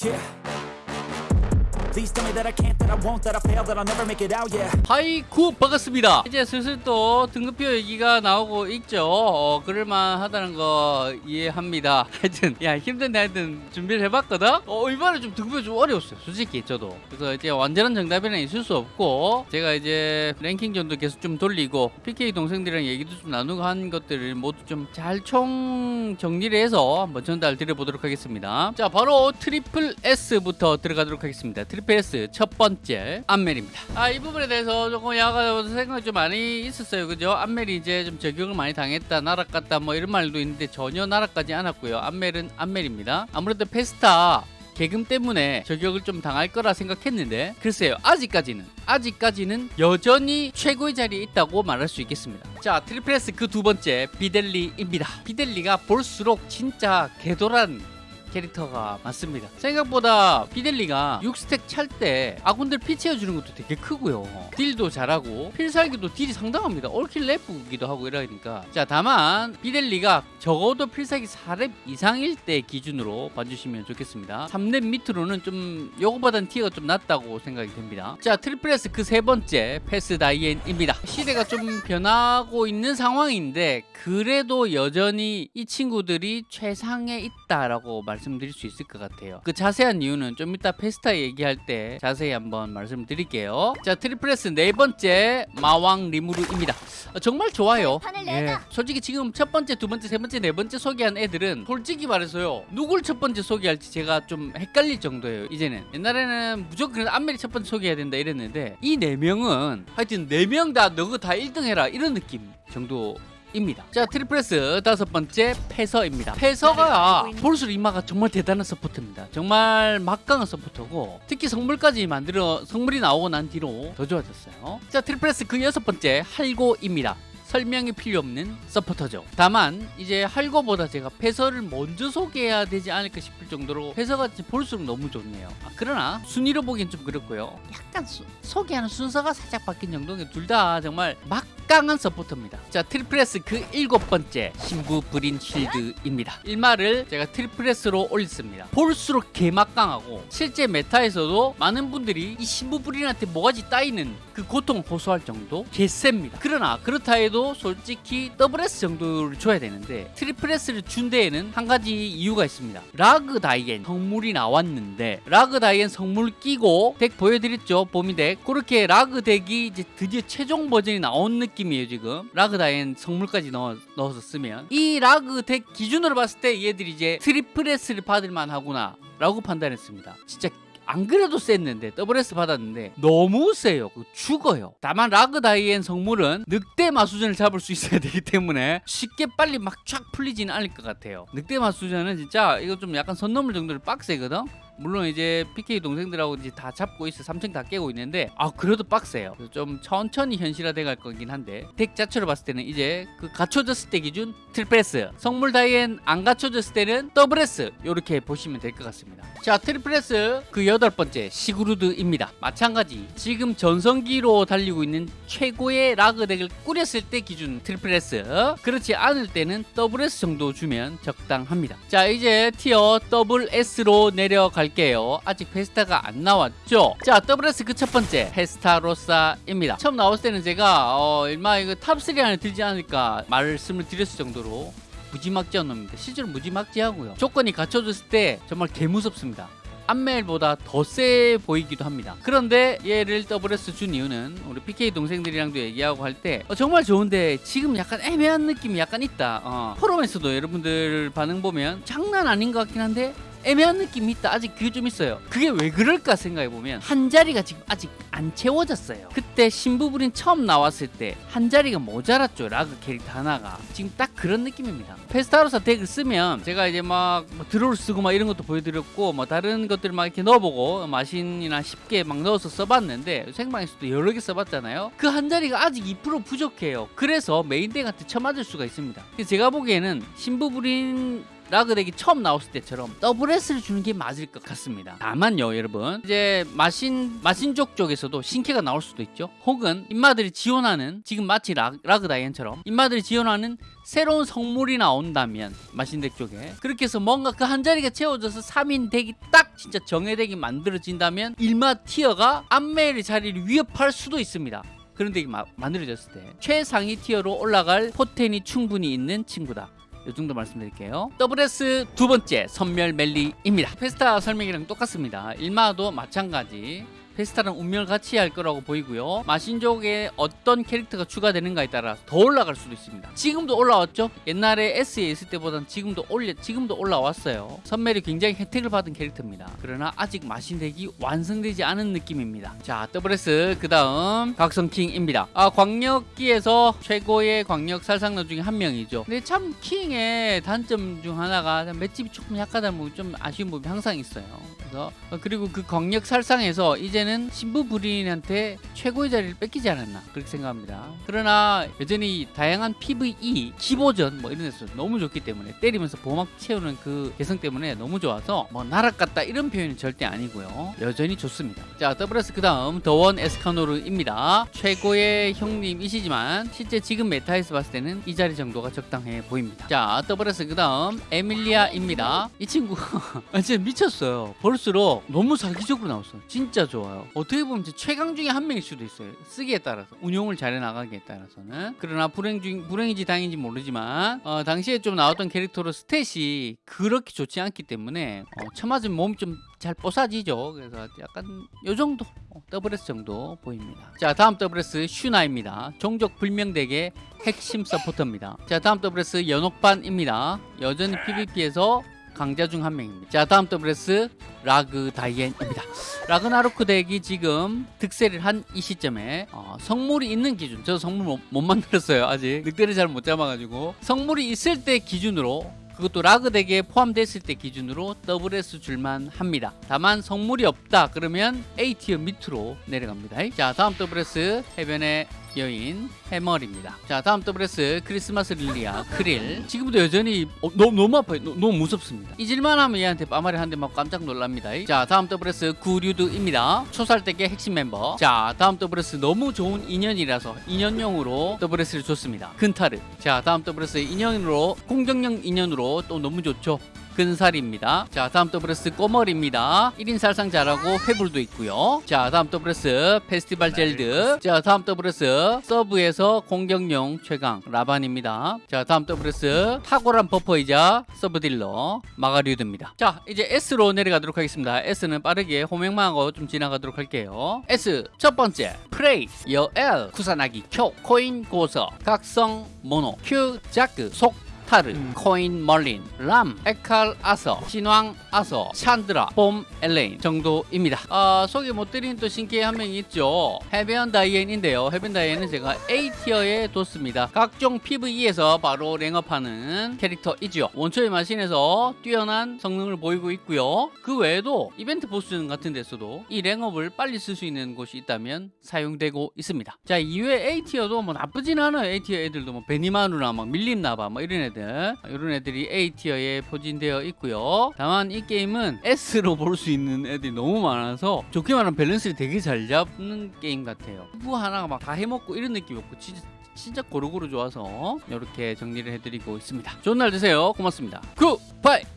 Yeah. 하이쿠 반갑습니다. 이제 슬슬 또 등급표 얘기가 나오고 있죠. 어, 그럴만 하다는 거 이해합니다. 하여튼 야 힘든데 하여튼 준비를 해봤거든? 어 이번에 좀 등급표 좀 어려웠어요 솔직히 저도. 그래서 이제 완전한 정답에는 있을 수 없고 제가 이제 랭킹 전도 계속 좀 돌리고 PK 동생들이랑 얘기도 좀 나누고 한 것들을 모두 좀 잘 총 정리를 해서 한번 전달 드려보도록 하겠습니다. 자 바로 트리플 S부터 들어가도록 하겠습니다 트리플 S 첫 번째 안멜입니다. 아 이 부분에 대해서 조금 약간 생각이 좀 많이 있었어요. 그죠? 안멜이 이제 좀 저격을 많이 당했다 나락갔다 뭐 이런 말도 있는데 전혀 나락가지 않았고요. 안멜은 안멜입니다. 아무래도 페스타 개금 때문에 저격을 좀 당할 거라 생각했는데 글쎄요 아직까지는 아직까지는 여전히 최고의 자리에 있다고 말할 수 있겠습니다. 자 트리플 S 그 두 번째 비델리입니다. 비델리가 볼수록 진짜 개도란 캐릭터가 많습니다. 생각보다 피델리가 6스택 찰 때 아군들 피 채워주는 것도 되게 크고요. 딜도 잘하고 필살기도 딜이 상당합니다. 올킬 래프기도 하고 이러니까. 자 다만 피델리가 적어도 필살기 4렙 이상일 때 기준으로 봐주시면 좋겠습니다. 3렙 밑으로는 좀 요거보단 티가 좀 낮다고 생각이 됩니다. 자 트리플 S 그 세 번째 패스 다이앤입니다. 시대가 좀 변하고 있는 상황인데 그래도 여전히 이 친구들이 최상에 있다라고 말 씀드릴 수 있을 것 같아요. 그 자세한 이유는 좀 이따 페스타 얘기할 때 자세히 한번 말씀드릴게요. 자 트리플 S 네 번째 마왕 리무르입니다. 어, 정말 좋아요. 예. 솔직히 지금 첫 번째 두 번째 세 번째 네 번째 소개한 애들은 솔직히 말해서요 누굴 첫 번째 소개할지 제가 좀 헷갈릴 정도예요 이제는. 옛날에는 무조건 안멜이 첫 번째 소개해야 된다 이랬는데 이 네 명은 하여튼 네 명 다 너가 다 1등 해라 이런 느낌 정도 입니다. 자 트리플 S 다섯 번째 패서입니다. 패서가 볼수록 일마가 정말 대단한 서포트입니다. 정말 막강한 서포터고 특히 성물까지 만들어 성물이 나오고 난 뒤로 더 좋아졌어요. 자 트리플 S 그 여섯 번째 할고입니다. 설명이 필요 없는 서포터죠. 다만 이제 할고보다 제가 패서를 먼저 소개해야 되지 않을까 싶을 정도로 패서가 볼수록 너무 좋네요. 아, 그러나 순위로 보기엔 좀 그렇고요. 약간 수, 소개하는 순서가 살짝 바뀐 정도인 둘다 정말 막강한 서포터입니다. 자 트리플 S 그 일곱 번째 신부 브린 쉴드입니다. 일마를 제가 트리플 S로 올렸습니다. 볼수록 개막강하고 실제 메타에서도 많은 분들이 이 신부 브린한테 모가지 따이는 그 고통 호소할 정도 개셉니다. 그러나 그렇다 해도 솔직히 더블 S 정도를 줘야 되는데 트리플 S를 준 데에는 한 가지 이유가 있습니다. 라그 다이엔 성물이 나왔는데 라그 다이엔 성물 끼고 덱 보여드렸죠 봄이 덱 그렇게 라그 덱이 이제 드디어 최종 버전이 나온 느낌이에요 지금 라그 다이엔 성물까지 넣어, 넣어서 쓰면 이 라그 덱 기준으로 봤을 때 얘들이 이제 트리플 S를 받을 만하구나 라고 판단했습니다. 진짜 안 그래도 셌는데 WS 받았는데 너무 세요. 죽어요. 다만 라그 다이앤 성물은 늑대 마수전을 잡을 수 있어야 되기 때문에 쉽게 빨리 막 쫙 풀리지는 않을 것 같아요. 늑대 마수전은 진짜 이거 좀 약간 선 넘을 정도로 빡세거든 물론 이제 PK 동생들하고 이제 다 잡고 있어. 3층 다 깨고 있는데 아 그래도 빡세요. 좀 천천히 현실화 돼 갈 거긴 한데 덱 자체로 봤을 때는 이제 그 갖춰졌을 때 기준 트리플 S 성물 다이앤 안 갖춰졌을 때는 더블S. 이렇게 보시면 될 것 같습니다. 자 트리플 S 그 여덟 번째 시그루드입니다. 마찬가지. 지금 전성기로 달리고 있는 최고의 라그 덱을 꾸렸을 때 기준 트리플 S 그렇지 않을 때는 더블S 정도 주면 적당합니다. 자 이제 티어 더블 S로 내려갈 갈게요. 아직 페스타가 안 나왔죠? 자 WS 그 첫 번째 페스타로사입니다. 처음 나왔을 때는 제가 어, 일마 이거 탑3 안에 들지 않을까 말씀을 드렸을 정도로 무지막지한 놈입니다. 실제로 무지막지하고요. 조건이 갖춰졌을 때 정말 개무섭습니다. 안멜보다 더 세 보이기도 합니다. 그런데 얘를 WS 준 이유는 우리 PK 동생들이랑도 얘기하고 할때 어, 정말 좋은데 지금 약간 애매한 느낌이 약간 있다. 어. 포럼에서도 여러분들 반응 보면 장난 아닌 것 같긴 한데 애매한 느낌이 있다. 아직 그게 좀 있어요. 그게 왜 그럴까 생각해 보면 한 자리가 지금 아직 안 채워졌어요. 그때 신부불인 처음 나왔을 때 한 자리가 모자랐죠 라그 캐릭터 하나가. 지금 딱 그런 느낌입니다. 페스타로사 덱을 쓰면 제가 이제 막 뭐 드로를 쓰고 막 이런 것도 보여드렸고 뭐 다른 것들 막 이렇게 넣어보고 마신이나 쉽게 막 넣어서 써봤는데 생방에서도 여러 개 써봤잖아요. 그 한 자리가 아직 2% 부족해요. 그래서 메인 덱한테 쳐맞을 수가 있습니다. 제가 보기에는 신부불인 라그 덱이 처음 나왔을 때처럼 더블 S를 주는 게 맞을 것 같습니다. 다만요, 여러분. 이제 마신 마신족 쪽에서도 신캐가 나올 수도 있죠. 혹은 인마들이 지원하는 지금 마치 라, 라그 다이앤처럼 인마들이 지원하는 새로운 성물이 나온다면 마신덱 쪽에 그렇게 해서 뭔가 그 한 자리가 채워져서 3인 덱이 딱 진짜 정예덱이 만들어진다면 일마 티어가 암멜의 자리를 위협할 수도 있습니다. 그런 덱이 마- 만들어졌을 때 최상위 티어로 올라갈 포텐이 충분히 있는 친구다. 이 정도 말씀드릴게요. WS 두 번째 선멸 멜리입니다. 페스타 설명이랑 똑같습니다. 일마도 마찬가지. 페스타랑 운명을 같이 할 거라고 보이고요. 마신족에 어떤 캐릭터가 추가되는가에 따라 더 올라갈 수도 있습니다. 지금도 올라왔죠? 옛날에 S에 있을 때보다는 지금도 올려 지금도 올라왔어요. 선멸이 굉장히 혜택을 받은 캐릭터입니다. 그러나 아직 마신덱이 완성되지 않은 느낌입니다. 자, WS 그 다음 각성킹입니다. 아, 광역기에서 최고의 광역 살상러 중에 한 명이죠. 근데 참 킹의 단점 중 하나가 맷집이 조금 약하다는 부분 좀 아쉬운 부분이 항상 있어요. 그래서 어, 그리고 그 광역 살상에서 이제는 신부 부린한테 최고의 자리를 뺏기지 않았나 그렇게 생각합니다. 그러나 여전히 다양한 PVE 기보전 뭐 이런 데서 너무 좋기 때문에 때리면서 보막 채우는 그 개성 때문에 너무 좋아서 뭐 나락 갔다 이런 표현은 절대 아니고요. 여전히 좋습니다. 자 더블S 그 다음 The One 에스카노르입니다. 최고의 형님이시지만 실제 지금 메타에서 봤을 때는 이 자리 정도가 적당해 보입니다. 자 더블S 그 다음 에밀리아입니다. 이 친구 아, 진짜 미쳤어요. 볼수록 너무 사기적으로 나왔어요. 진짜 좋아요. 어떻게 보면 최강 중에 한 명일 수도 있어요. 쓰기에 따라서 운용을 잘해 나가기에 따라서는 그러나 불행 중 불행인지 다행인지 모르지만 어, 당시에 좀 나왔던 캐릭터로 스탯이 그렇게 좋지 않기 때문에 어, 쳐맞으면 몸이 좀 잘 뽀사지죠. 그래서 약간 요 정도 어, 더블S 정도 보입니다. 자 다음 더블S 슈나입니다. 종족 불명덱의 핵심 서포터입니다. 자 다음 더블S 연옥반입니다. 여전히 PVP에서 강자 중 한 명입니다. 자 다음 더블S 라그 다이앤입니다. 라그나로크 덱이 지금 득세를 한 이 시점에 어, 성물이 있는 기준 저 성물 못, 못 만들었어요 아직 늑대를 잘 못 잡아가지고 성물이 있을 때 기준으로 그것도 라그 덱에 포함됐을 때 기준으로 더블S 줄만 합니다. 다만 성물이 없다 그러면 A티어 밑으로 내려갑니다. 자 다음 더블S 해변의 여인 해멀입니다. 자 다음 더블S 크리스마스 릴리아 크릴 지금도 여전히 어, 너무 너무 아파요. 너, 무 무섭습니다. 잊을만 하면 얘한테 빠마리 한 대 맞고 깜짝 놀랍니다. 자 다음 더블S 구류드입니다. 초살덱의 핵심 멤버. 자 다음 더블S 너무 좋은 인연이라서 인연용으로 더블S를 줬습니다. 근타르. 자 다음 더블S 인연으로 공격력 인연으로 또 너무 좋죠. 근살입니다. 자, 다음 더블S 꼬멀입니다. 1인 살상 잘하고 회불도 있고요. 자, 다음 더블S 페스티벌 젤드. 자, 다음 더블S 서브에서 공격용 최강 라반입니다. 자, 다음 더블S 탁월한 버퍼이자 서브 딜러 마가류드입니다. 자, 이제 S로 내려가도록 하겠습니다. S는 빠르게 호명만 하고 좀 지나가도록 할게요. S 첫 번째 프레이 여엘 구사나기 쿄 코인 고서 각성 모노 큐 자크 속 타르, 코인 멀린, 람, 에칼 아서, 신왕 아서, 찬드라, 봄 엘레인 정도입니다. 아, 소개 못 드린 또 신기해 한명 있죠. 해변 다이앤인데요. 해변 다이앤은 제가 A티어에 뒀습니다. 각종 PVE에서 바로 랭업하는 캐릭터이죠. 원초의 마신에서 뛰어난 성능을 보이고 있고요. 그 외에도 이벤트 보스 같은 데서도 이 랭업을 빨리 쓸 수 있는 곳이 있다면 사용되고 있습니다. 자, 이외에 A티어도 뭐 나쁘진 않아요. A티어 애들도 뭐 베니마누나 막 밀림나바 뭐 이런 애들 이런 애들이 A티어에 포진되어 있고요. 다만 이 게임은 S로 볼 수 있는 애들이 너무 많아서 좋게 말하면 밸런스를 되게 잘 잡는 게임 같아요. 뭐 하나가 막 다 해먹고 이런 느낌이 없고 진짜 진짜 고루고루 좋아서 이렇게 정리를 해드리고 있습니다. 좋은 날 되세요. 고맙습니다. Goodbye.